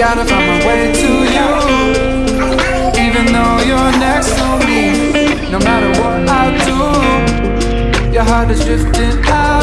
Gotta find my way to you. Even though you're next to me No matter what I do Your heart is drifting out.